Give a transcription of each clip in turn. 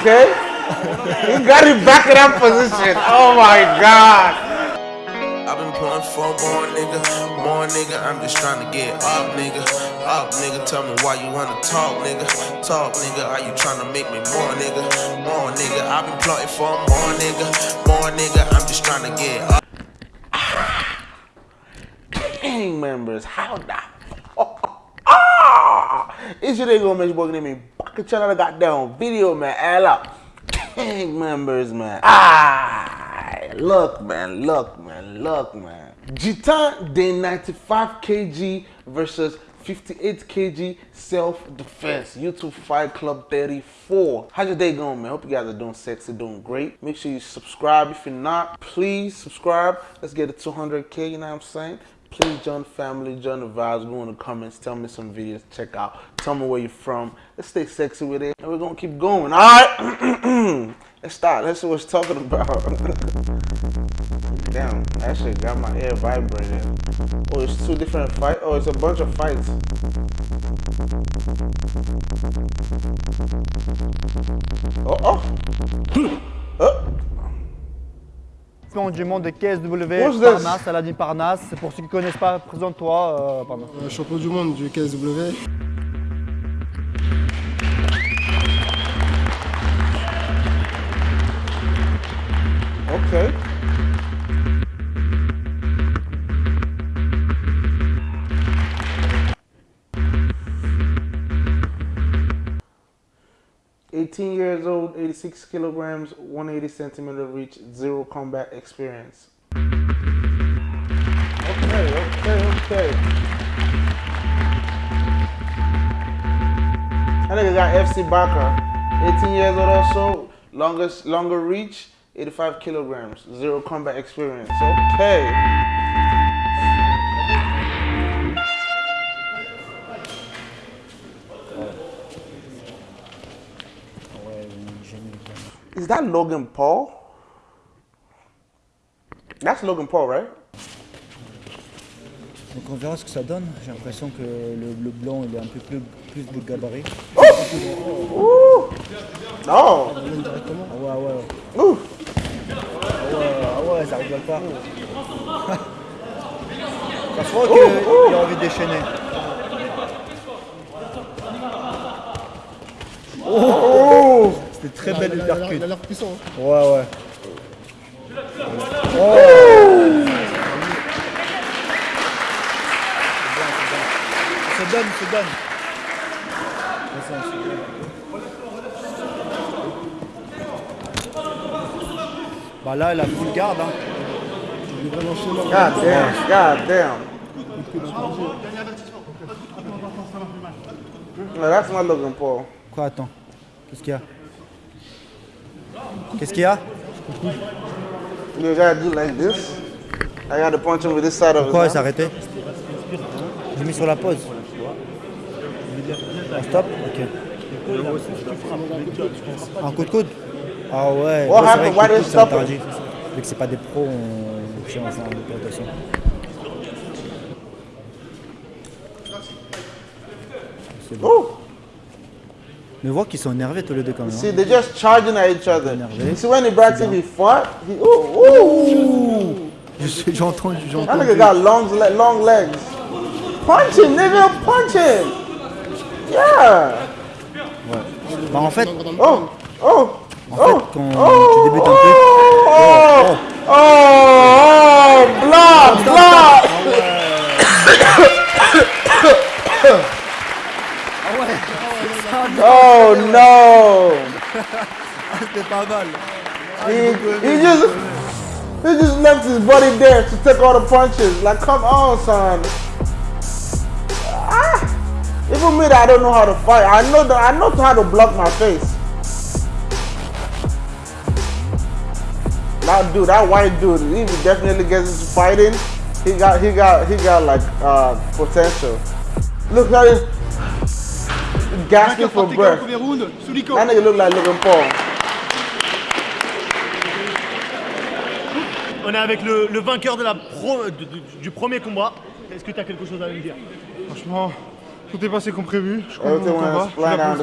Okay? he got it back in that position. Oh my god. I've been pulling for more nigga, more nigga. I'm just trying to get up, nigga. Up, nigga. Tell me why you wanna talk, nigga. Talk, nigga. Are you trying to make me more, nigga? More, nigga. I've been plotting for more, nigga. More, nigga. I'm just trying to get up. Gang members, how the ah! It's your day go man, your boy name me back channel goddamn video man. All up. Gang members, man. Ah, look, man, look, man, look, man. Jitan Day 95 kg versus 58 kg self-defense youtube fight club 34 how's your day going man hope you guys are doing sexy doing great make sure you subscribe if you're not please subscribe let's get to 200k you know what i'm saying please join the family join the vibes. Go in the comments. Tell me some videos to check out. Tell me where you're from. Let's stay sexy with it and we're gonna keep going all right? Let's start. Let's see what we're talking about. Damn that shit got my ear vibrating. Oh it's two different fights oh it's a bunch of fights. Oh oh oh Champion du monde de KSW? Parnasse, Saladin Parnasse. Pour ceux qui ne connaissent pas, présente-toi. Euh. Euh, champion du monde du KSW. okay 18 years old, 86 kilograms, 180 centimeter reach, zero combat experience. Okay, okay, okay. That nigga got FC Baka, 18 years old also, longest, longer reach, 85 kilograms, zero combat experience. Okay. Is that Logan Paul? That's Logan Paul, right? Donc on verra ce que ça donne. J'ai l'impression que le, le blanc il est un peu plus, plus de gabarit. Ouh! Oh! Ah ouais, ouais. Ouh! Ah ouais, ah ouais, ça rigole pas. ça se voit Oh, qu'il oh. a envie de déchaîner. Oh! C'était très belle uppercut. il a l'air puissant. hein. Ouais, ouais. Ça se donne, ça se donne. Bah là, elle a full garde. Hein. God damn, god damn. That's not Logan Paul. Quoi, attends Qu'est-ce qu'il y a? Qu'est-ce qu'il y a? You gotta do like this. I gotta punch him with this side of his Pourquoi elle hand. s'est arrêtée J'ai mis sur la pause. On stop Ok. Un coup de coude? Ah ouais. What ouais, happened? Why c'est stop? Vu que c'est pas des pros, on rotation. Ooh! Mais vois qu'ils sont énervés tous les deux quand même. See, hein. they're just charging at each other. Énervé. You see, when said he fought, he, ooh, ooh. J'ai entendu, j'ai That entendu. nigga got long, long legs. Punch him, nigga, punch him. Yeah. Bah en fait, Oh, oh, en fait oh. quand oh, tu débutes un oh, truc, Oh, oh, oh, block, block. Oh no. c'était pas mal. He, he just he just left his body there to take all the punches. Like, come on, son. Ah, even me that I don't know how to fight. I know that I know how to block my face. That dude, that white dude, he definitely gets into fighting. He got he got he got like uh potential. Look at him gasping for breath. That nigga look like Logan Paul. On est avec le, le vainqueur de la pro- de- de- du premier combat. Est-ce que tu as quelque chose à me dire? Franchement, Tout est passé comme prévu. Je suis content de mon combat. Je suis Voilà,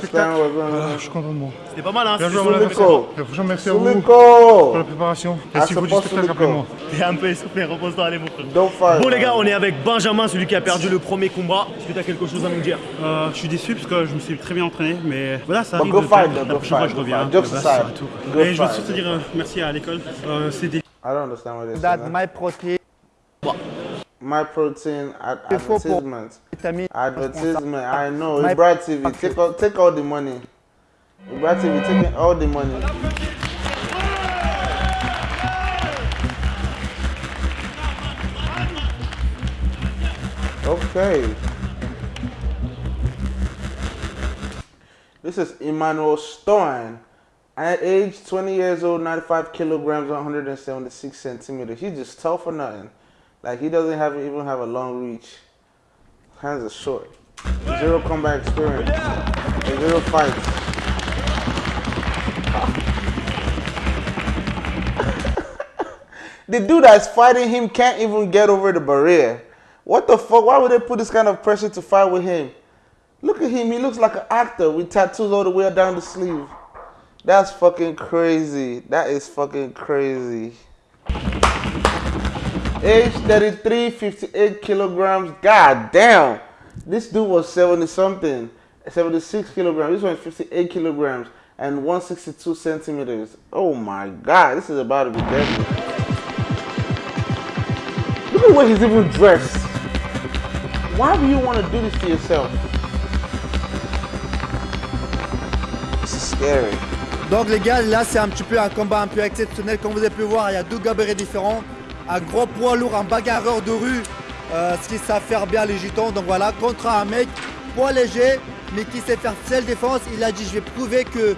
je suis content de moi. C'était pas mal, hein Bien joué, franchement, merci à vous pour la préparation. Et si vous c'est du spectacle, Suliko. appelez-moi. T'es un peu essoufflé, repose-toi, allez mon frère. Bon les gars, on est avec Benjamin, celui qui a perdu le premier combat. Est-ce que t'as quelque chose à nous dire? Euh, je suis déçu parce que je me suis très bien entraîné, mais voilà, ça arrive. go fight, La prochaine fois, je reviens. Go Et je veux surtout dire euh, merci à l'école. Euh, c'est des I don't understand what they're that saying. my protein My protein ad- advertisement. Advertisement. I know. Ibra TV. Take all, take all the money. Ibra TV taking all the money. Okay. This is Emmanuel Stone. At age 20 years old, 95 kilograms, 176 centimeters. He's just tall for nothing. Like he doesn't have even have a long reach. Hands are short. Zero combat experience. Zero fights. the dude that's fighting him can't even get over the barrier. What the fuck? Why would they put this kind of pressure to fight with him? Look at him. He looks like an actor with tattoos all the way down the sleeve. That's fucking crazy. That is fucking crazy. Age 33, 58 kilograms. God damn. This dude was 70 something. 76 kilograms. This one is 58 kilograms and 162 centimeters. Oh my god. This is about to be deadly. Look at way he's even dressed. Why do you want to do this to yourself? This is scary. Donc les gars, là c'est un petit peu un combat un peu exceptionnel. Comme vous avez pu voir, il y a deux gabarits différents. Un gros poids lourd, un bagarreur de rue, ce qui savent faire bien les gitans. Donc voilà, contre un mec poids léger, mais qui sait faire seule défense. Il a dit, je vais prouver que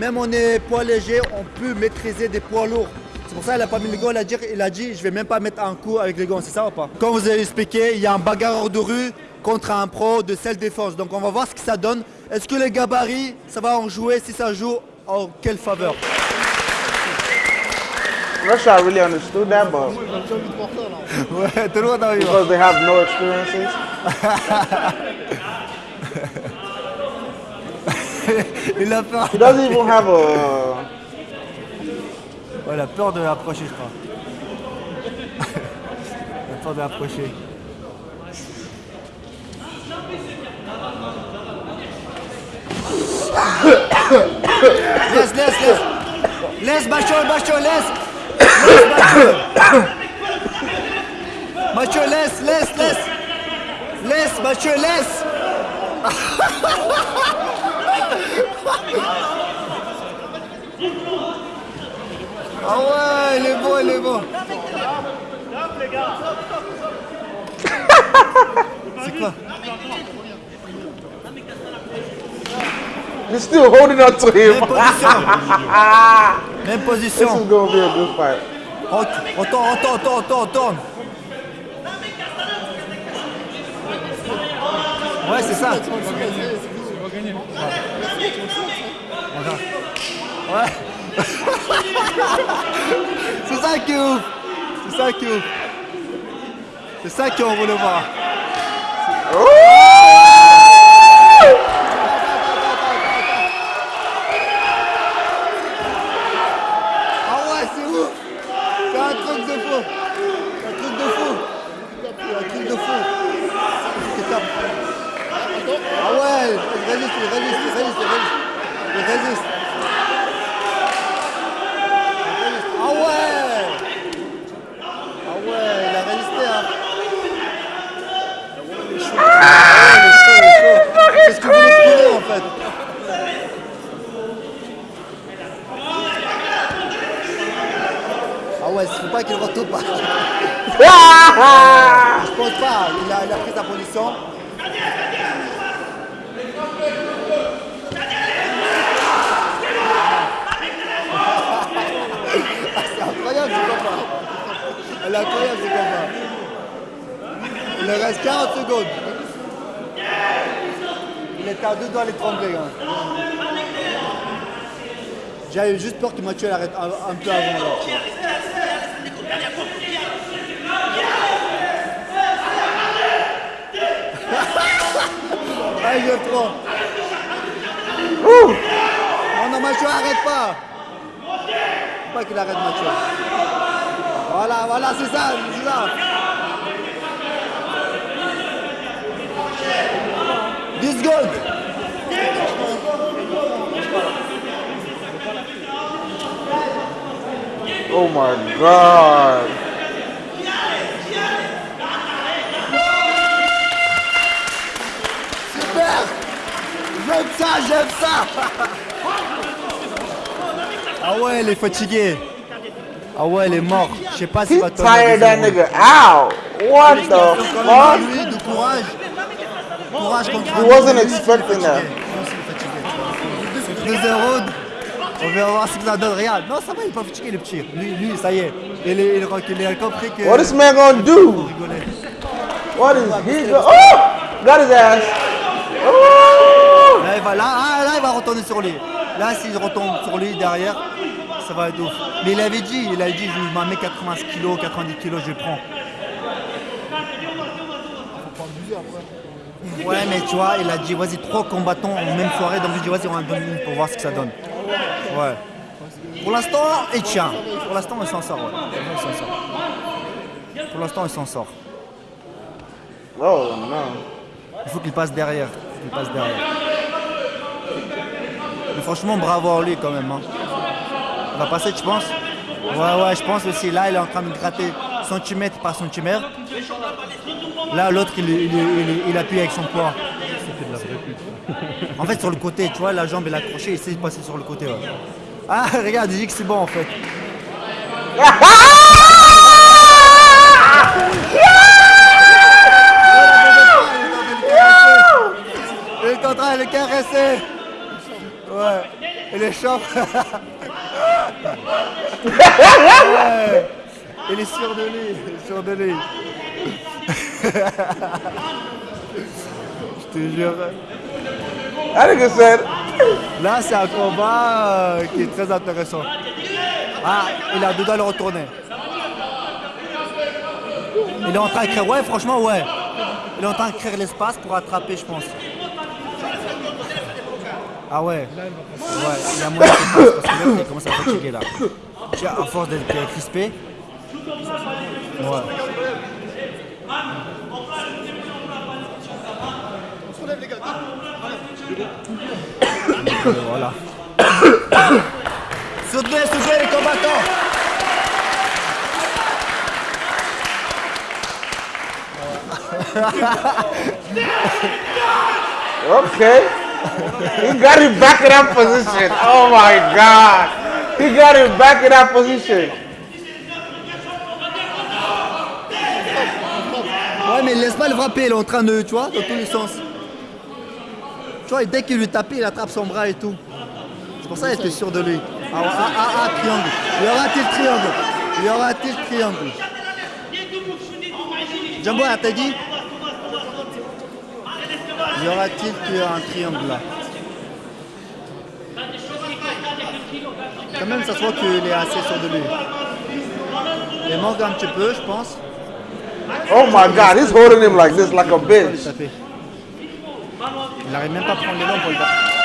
même on est poids léger, on peut maîtriser des poids lourds. C'est pour ça qu'il n'a pas mis les gants, il a, dit, il a dit, je vais même pas mettre un coup avec les gants, c'est ça ou pas? Comme vous avez expliqué, il y a un bagarreur de rue contre un pro de self défense. Donc on va voir ce que ça donne. Est-ce que les gabarits, ça va en jouer Si ça joue, en quelle faveur? Sure I really understood that, but because they have no experiences. Il a peur. He doesn't even have a. Ouais, il a peur de l'approcher, je crois. il a peur de l'approcher. laisse, laisse, laisse. Laisse, Macho, Macho, laisse. Macho. less, less, less. Laisse, Macho, laisse. Ah ouais, il est beau, il est beau. C'est quoi He's still holding on to him. Même position. This is gonna be a good fight. On on tourne, on tourne, on tourne, on tourne, on tourne. Ouais, c'est ça. Ouais. c'est ça qui est ouf. C'est ça qui est ouf. C'est ça qu'on voulait voir. Ah ouais, c'est ouf. C'est un truc de fou. C'est un truc de fou. C'est un truc de fou. C'est top. Ah ouais, il résiste, il résiste, il résiste, il résiste. Résiste. Ah ouais Ah ouais, il a résisté hein. Il est chaud. Ah, il est chaud, il est chaud. C'est ce que vous voulez prouver en fait. Ah ouais, il faut pas qu'il retourne pas. Je pense pas, il a, il a pris sa position. Ah, c'est incroyable ce combat. Est incroyable ce combat. Il reste 40 secondes. Il était à deux doigts l'étrangler. Hein. J'avais juste peur que Mathieu l'arrête un, un peu avant. Là. Allez, je prends. Non, non, Macho, arrête pas. Faut pas qu'il arrête, Macho. Voilà, voilà, c'est ça, c'est ça. 10 secondes. Oh my god. Super J'aime ça, j'aime ça Ah ouais, il est fatigué. Ah ouais, il est mort. Je sais pas He s'il va that nigga out. What the fuck? lui, du courage. Courage contre He wasn't expecting that. fatigué. Lui, s'il est fatigué. Deuxième round. On va voir ce que ça donne. Regarde. Non, ça va, il est pas fatigué, le petit. Lui, lui ça y est. Il, est, il, est- il a compris que. What this man gonna do? rigoler. What is he go- Oh! Got his ass. Oh! Là, il va, là, ah, là, il va retourner sur lui. Là, s'il retombe sur lui derrière, ça va être ouf. Mais il avait dit, il avait dit, je m'en mets 80 kg, 90 kg, je prends. Ouais, mais tu vois, il a dit, vas-y, trois combattants en même soirée, donc je dis, vas-y, on en donne une pour voir ce que ça donne. Ouais. Pour l'instant, il tient. Pour l'instant, il s'en sort, ouais. Il s'en sort. Pour l'instant, il s'en sort. Oh no. Il faut qu'il passe derrière. Il passe derrière. Mais franchement, bravo à lui quand même. hein. Va passer, tu penses Ouais, ouais, je pense aussi. Là, il est en train de gratter centimètre par centimètre. Là, l'autre, il, il, il- appuie avec son poids. En fait, sur le côté, tu vois, la jambe, il a accroché, il essaie de sur le côté. Ah, regarde, il dit que c'est bon en fait. Il est en train de le caresser. Ouais. Il est chaud. ouais. Il est sûr de lui. Il est sûr de lui. Je te jure. That nigga said, Là, c'est un combat euh, qui est très intéressant. Ah, il a deux doigts le retourner. Il est en train de créer, ouais, franchement, ouais. Il est en train de créer l'espace pour attraper, je pense. Ah ouais. Ouais, il a moyen qu'il passe parce que l'autre, il commence à fatiguer là. Tu vois, à force d'être euh, crispé. Ouais. Euh, voilà. soutenez, soutenez les combattants okay. He got him back in that position. Oh my god. He got him back in that position. Ouais, mais il laisse pas le frapper, il est en train de, tu vois, dans tous les sens. Tu vois, dès qu'il lui tapait, il attrape son bras et tout. C'est pour ça qu'il était sûr de lui. Ah, ah, ah, ah, triangle. Y aura-t-il triangle? Y aura-t-il triangle? Jumbo, elle t'a dit? Y aura-t-il un triangle là Quand même, ça se voit qu'il est assez sûr de lui. Il manque un petit peu, je pense. Oh my god, he's holding him like this, like a bitch. Il n'arrive même pas à prendre les longs pour le battre.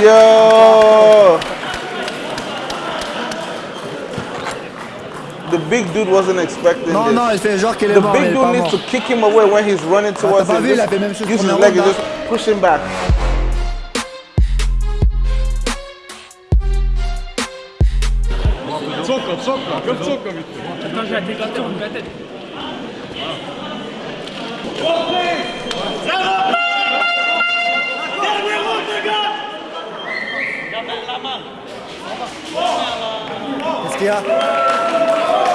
Yo. The big dude wasn't expecting Non, this. non, il fait genre qu'il est The mort, mais il big est dude pas needs mort. to kick him away when he's running towards pas him. vu, il a Just fait même chose use his première leg and ronde, just push him back. Qu'est-ce qu'il y a? Je sais pas.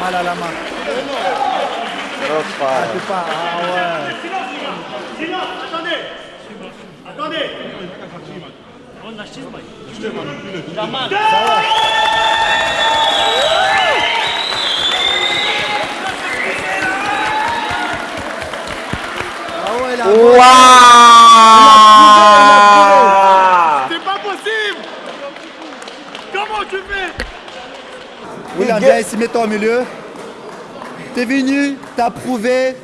Mal à la main. Sais pas. Ah ouais. Ah ouais, il a Wow! C'est pas possible Comment tu fais William, get- viens ici, mets-toi au milieu. T'es venu, t'as prouvé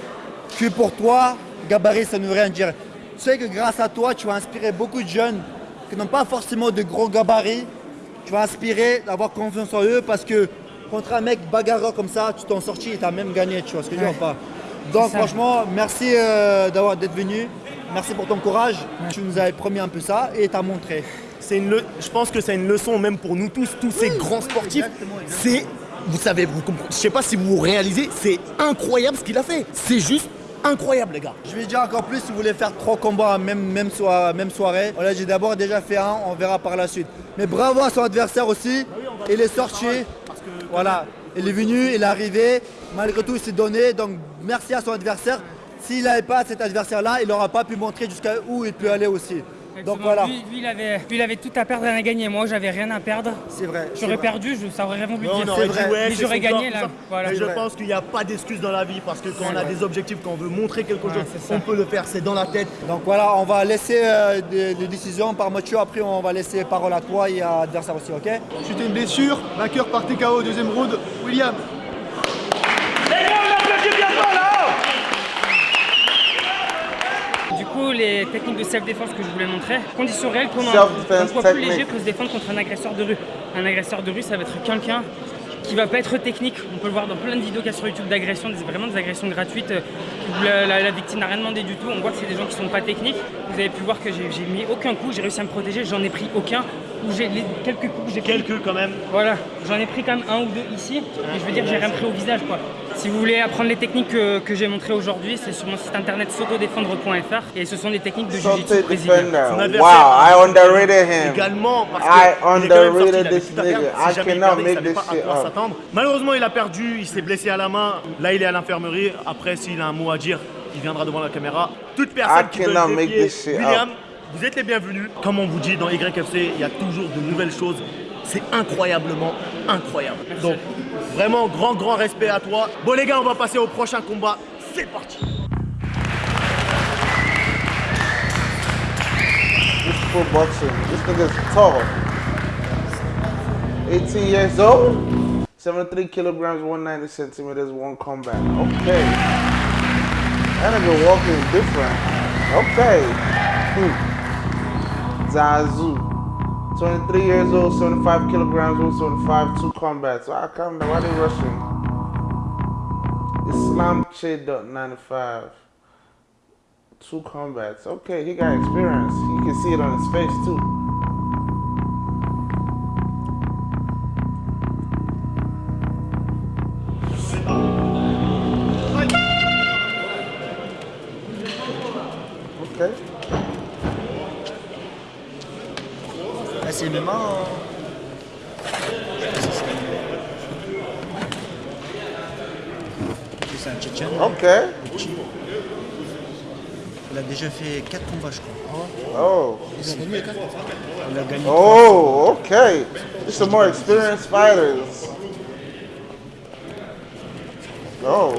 que pour toi, gabarit, ça ne veut rien dire. Tu sais que grâce à toi, tu vas inspirer beaucoup de jeunes qui n'ont pas forcément de gros gabarits. Tu vas inspirer d'avoir confiance en eux parce que contre un mec bagarreur comme ça, tu t'en sortis et t'as même gagné, tu vois ce que je veux dire ou pas Donc franchement, merci euh, d'avoir d'être venu. Merci pour ton courage. Tu nous avais promis un peu ça et t'as montré. C'est une le- Je pense que c'est une leçon même pour nous tous, tous ces grands sportifs. C'est, vous savez, vous comprenez- je sais pas si vous réalisez, c'est incroyable ce qu'il a fait. C'est juste incroyable, les gars. Je vais dire encore plus si vous voulez faire trois combats même, même, soir- même soirée. Voilà, j'ai d'abord déjà fait un, on verra par la suite. Mais bravo à son adversaire aussi. Il est sorti. Voilà, il est venu, il est arrivé. Malgré tout, il s'est donné. Donc merci à son adversaire. S'il n'avait pas cet adversaire-là, il n'aura pas pu montrer jusqu'à où il peut aller aussi. Donc voilà, Lui, lui, il avait, lui, il avait tout à perdre, rien à gagner. Moi, j'avais rien à perdre. c'est vrai. J'aurais perdu, je, ça aurait rien voulu dire. Mais j'aurais gagné, corps, là. Voilà. Mais je vrai. pense qu'il n'y a pas d'excuse dans la vie parce que quand on a vrai. des objectifs, quand on veut montrer quelque chose, Ouais, on peut le faire, c'est dans la tête. Donc voilà, on va laisser euh, des, des décisions par Mathieu. Après, on va laisser parole à toi et à l'adversaire aussi, ok? Suite à une blessure, vainqueur par TKO, deuxième round, William. Les techniques de self-défense que je voulais montrer, condition réelle qu'on a un poids plus léger peut se défendre contre un agresseur de rue. Un agresseur de rue, ça va être quelqu'un qui va pas être technique. On peut le voir dans plein de vidéos qu'il y a sur YouTube d'agressions, vraiment des agressions gratuites euh, où la, la- la victime n'a rien demandé du tout. On voit que c'est des gens qui sont pas techniques. Vous avez pu voir que j'ai mis aucun coup, j'ai réussi à me protéger, j'en ai pris aucun. Ou j'ai les quelques coups que j'ai pris. Quelques quand même. Voilà, j'en ai pris quand même un ou deux ici, mais je veux dire, j'ai rien pris au visage quoi. Si vous voulez apprendre les techniques que, que j'ai montrées aujourd'hui, c'est sur mon site internet sotodéfendre.fr et ce sont des techniques de jiu-jitsu brésilien. Wow, I underrated him. Également, parce I que underrated this nigga. I cannot make this shit up. Malheureusement, il a perdu, il s'est blessé à la main. Là, il est à l'infirmerie. Après, s'il a un mot à dire, il viendra devant la caméra. Toute personne I qui veut shit William, up. vous êtes les bienvenus. Comme on vous dit dans YFC, il y a toujours de nouvelles choses. C'est incroyablement incroyable. Donc, vraiment, grand, grand respect à toi. Bon, les gars, on va passer au prochain combat. C'est parti. This is pro boxing. This nigga's tall. 18 years old. 73 kilograms, 190 centimeters, one combat. Okay. That nigga walking different. Okay. Hmm. Zazu. 23 years old, 75 kilograms, 175, two combats. Why come Why they rushing? Islam Che 95. Two combats. Okay, he got experience. You can see it on his face too. Ah, c'est MMA. hein. C'est un Tchétchène. Okay. Il a déjà fait 4 combats, je crois. Oh. Il a gagné. Oh, okay. There's some more experienced fighters. Oh,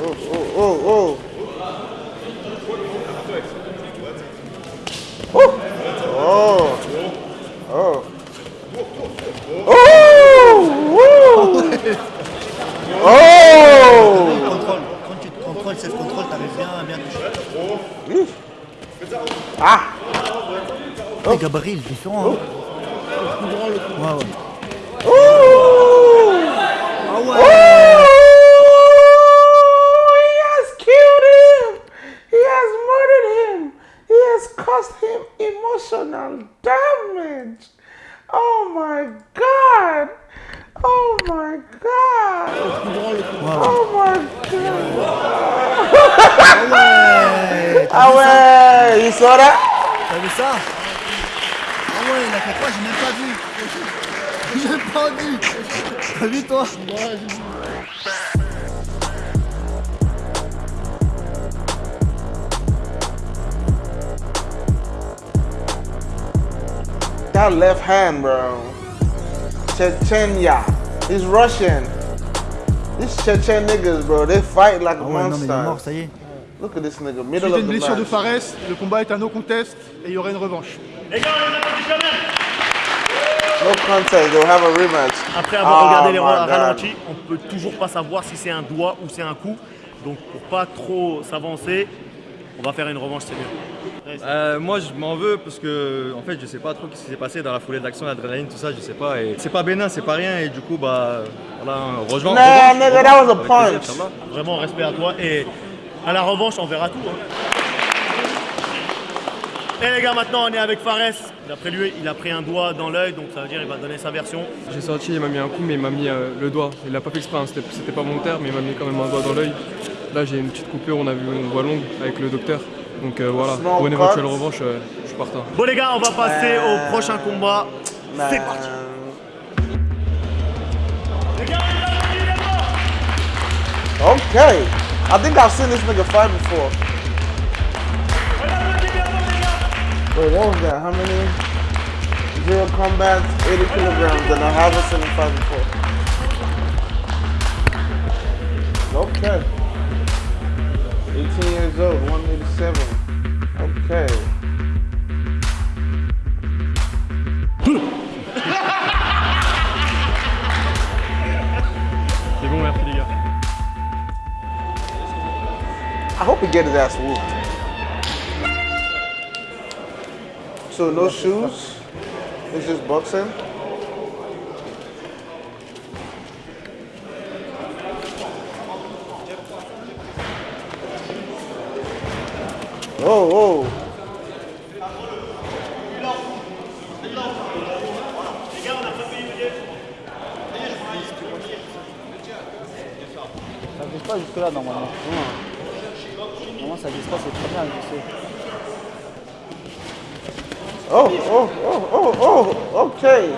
oh, oh, oh. Oh. Oh. Oh. Oh. Woo. Oh. Contrôle. Quand tu te contrôles, self-control, t'arrives bien à bien toucher. Ah. Le gabarit, il est différent. Hein. Ouais, ouais. Ooh. Ah Ooh. ouais He has killed him. He has murdered him. He has caused him emotional damage. Oh my God. Oh my God. Oh my God. Ouais Ah ouais, you saw that? T'as vu ça? Ah ouais, il a fait quoi J'ai même pas vu. J'ai pas vu. T'as vu toi That left hand, bro. Chechnya. He's Russian. These Chechen niggas, bro, they fight like a Ah ouais, non mais il est mort, monster. ça y est. Look at this nigga, Suite middle à of une the blessure de match. Fares, le combat est un no contest et il y aura une revanche. Les gars, on est applaudit quand même. No contest. They'll have a rematch. Après avoir Oh regardé les my ra- God. ralentis, on peut toujours pas savoir si c'est un doigt ou c'est un coup. Donc pour pas trop s'avancer, on va faire une revanche, c'est mieux. Euh, moi je m'en veux parce que en fait je sais pas trop ce qui s'est passé dans la foulée d'action, l'adrénaline, tout ça, je sais pas. Et c'est pas bénin, c'est pas rien et du coup bah voilà, rejoins. Nah, nigga, that was a plaisir, punch. Vraiment respect à toi et à la revanche on verra tout. hein. Et les gars maintenant on est avec Fares. D'après lui il a pris un doigt dans l'œil donc ça veut dire il va donner sa version. J'ai sorti, il m'a mis un coup, mais il m'a mis euh, le doigt. Il l'a pas fait exprès, hein, c'était pas volontaire, mais il m'a mis quand même un doigt dans l'œil. Là, j'ai une petite coupure, on a vu une voie longue avec le docteur. Donc euh, voilà, pour une éventuelle revanche, euh, je suis partant. Bon les gars on va passer Euh, au prochain combat. C'est Man. parti. Okay. I think I've seen this nigga fight before. Wait, what was that? How many? Zero combats, 80 kilograms, and I haven't seen him fight before. Okay. 18 years old, 187. Okay. C'est bon, merci les gars. I hope he get his ass whooped. So no shoes. It's just boxing. Oh, oh. Ça glisse pas jusque là normalement. Normalement ça glisse pas, c'est très bien glissé. Oh, oh, oh, oh, oh, okay.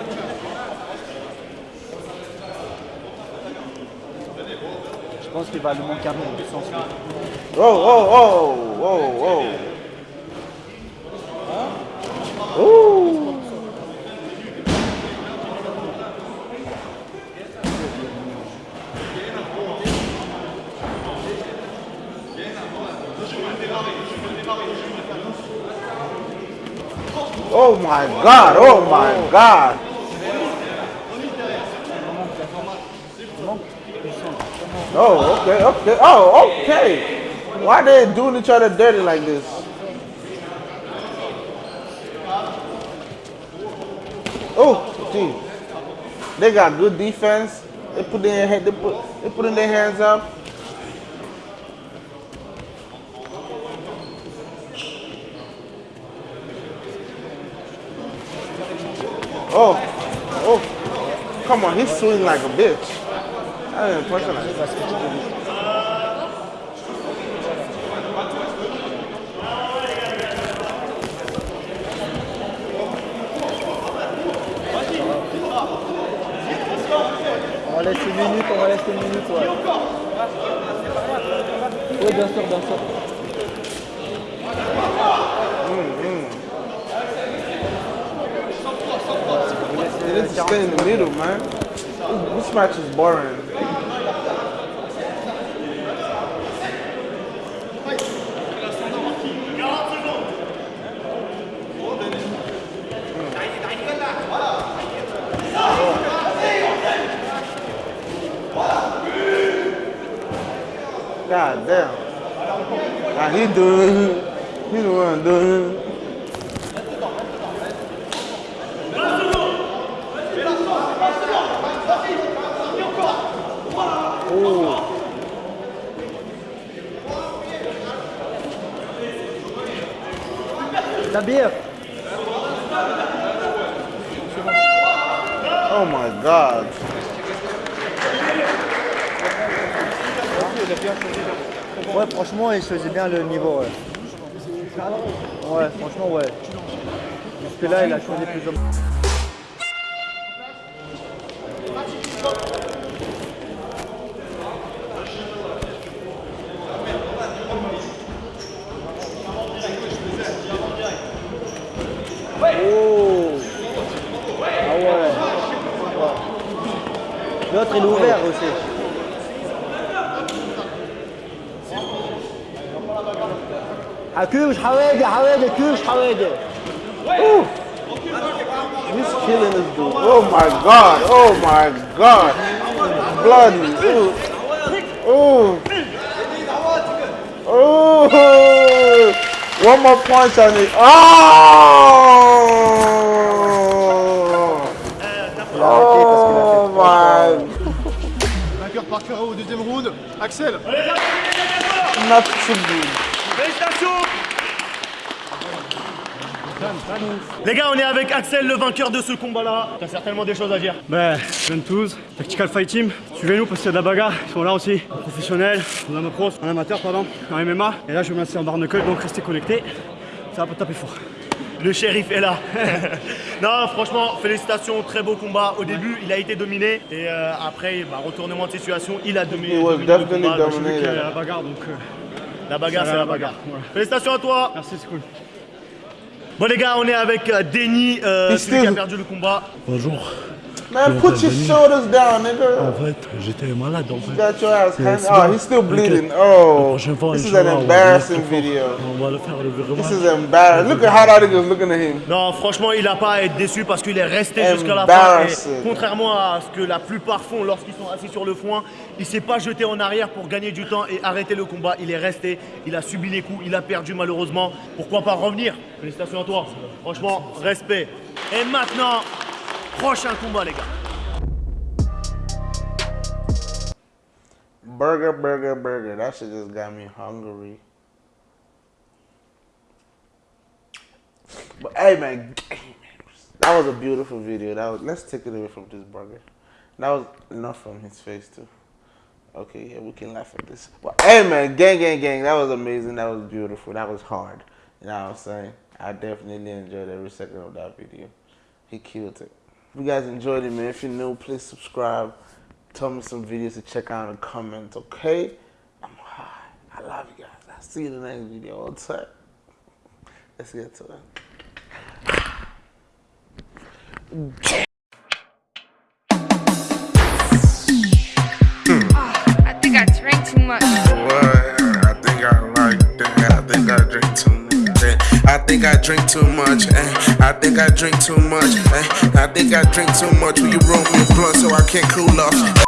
Je pense qu'il va lui manquer un peu de sens. Oh, oh, oh, oh, oh. Oh my God! Oh my God! Oh, okay, okay. Oh, okay. Why they doing each other dirty like this? Oh, gee. They got good defense. They put their head. They put. They putting their hands up. Oh, oh, come on! He's swinging like a bitch. I didn't punch him like that. On va laisser une minute, on va laisser une need to stay in the middle, man. This, match is boring. God damn. Now he doing, he the one doing. La bière Oh my God. Ouais, franchement, il faisait bien le niveau, ouais. Ouais, franchement, ouais. Jusque là, il a choisi plus ou moins. il est ouvert aussi. حكوش حوادي حوادي كوش حوادي He's killing this dude. Oh my god. Oh my god. Bloody. Ooh. Ooh. Ooh. One more punch on it. Oh. Axel. Félicitations Les gars, on est avec Axel, le vainqueur de ce combat-là. T'as certainement des choses à dire. Ben, Ventouz, Tactical Fight Team, suivez-nous parce qu'il y a de la bagarre. Ils sont là aussi, en professionnel, en amateur, pardon, en MMA. Et là, je vais me lancer en barre knuckle, donc restez connectés. Ça va pas taper fort. Le shérif est là. non, franchement, félicitations, très beau combat. Au début, il a été dominé et euh, après, bah, retournement de situation, il a dominé. Was dominé le. Donc, a la bagarre, donc... euh, La bagarre, c'est la la bagarre. Félicitations à toi. merci, c'est cool. Bon les gars, on est avec euh, Denny, euh, He's celui qui a perdu le combat. Bonjour. Man, put your shoulders down, En nigga. fait, j'étais malade en You fait. got your ass Oh, he's still bleeding. Oh. This is an embarrassing video. On va le faire le This is embarrassing. Look at how that nigga's looking at him. Non, franchement, il n'a pas à être déçu parce qu'il est resté jusqu'à la fin. Et contrairement à ce que la plupart font lorsqu'ils sont assis sur le foin, il s'est pas jeté en arrière pour gagner du temps et arrêter le combat. Il est resté, il a subi les coups, il a perdu malheureusement. Pourquoi pas revenir? Félicitations à toi. Franchement, respect. Et maintenant, prochain combat, les gars. Burger, burger, burger. That shit just got me hungry. But hey, man, that was a beautiful video. That was. Let's take it away from this burger. That was enough from his face too. Okay, yeah, we can laugh at this. But hey, man, gang, gang, gang. That was amazing. That was beautiful. That was hard. You know what I'm saying? I definitely enjoyed every second of that video. He killed it. If you guys enjoyed it, man, if you're new, please subscribe. Tell me some videos to check out in the comments, okay? I'm high. I love you guys. I'll see you in the next video. All time. Let's get to it. Ah, I think I drank too much. What? I think I like that. I think I drink too much. I think I drink too much. Eh? I think I drink too much. Eh? I think I drink too much. Will you roll me a blunt so I can't cool off?